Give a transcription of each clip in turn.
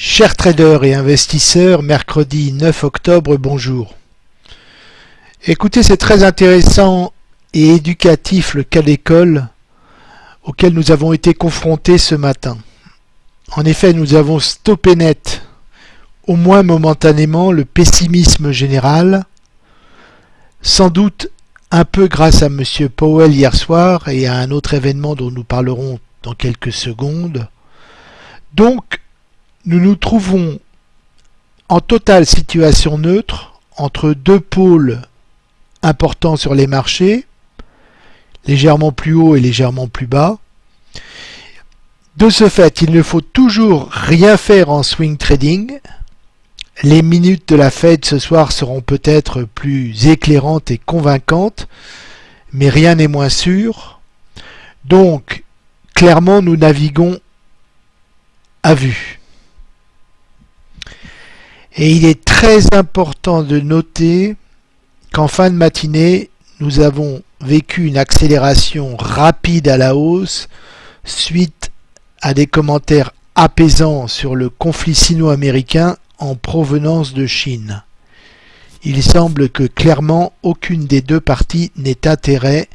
Chers traders et investisseurs, mercredi 9 octobre, bonjour. Écoutez, c'est très intéressant et éducatif le cas d'école auquel nous avons été confrontés ce matin. En effet, nous avons stoppé net, au moins momentanément, le pessimisme général, sans doute un peu grâce à M. Powell hier soir et à un autre événement dont nous parlerons dans quelques secondes. Donc, nous nous trouvons en totale situation neutre entre deux pôles importants sur les marchés, légèrement plus haut et légèrement plus bas. De ce fait, il ne faut toujours rien faire en swing trading. Les minutes de la Fed ce soir seront peut-être plus éclairantes et convaincantes, mais rien n'est moins sûr. Donc, clairement, nous naviguons à vue. Et il est très important de noter qu'en fin de matinée, nous avons vécu une accélération rapide à la hausse suite à des commentaires apaisants sur le conflit sino-américain en provenance de Chine. Il semble que clairement aucune des deux parties n'ait intérêt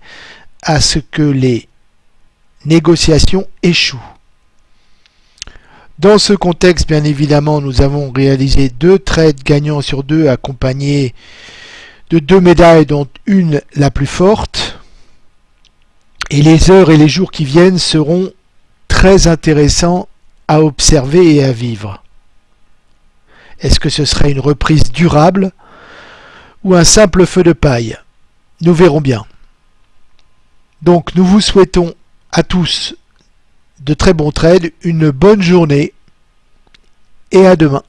à ce que les négociations échouent. Dans ce contexte, bien évidemment, nous avons réalisé deux trades gagnants sur deux accompagnés de deux médailles dont une la plus forte. Et les heures et les jours qui viennent seront très intéressants à observer et à vivre. Est-ce que ce serait une reprise durable ou un simple feu de paille? Nous verrons bien. Donc nous vous souhaitons à tous de très bons trades, une bonne journée et à demain.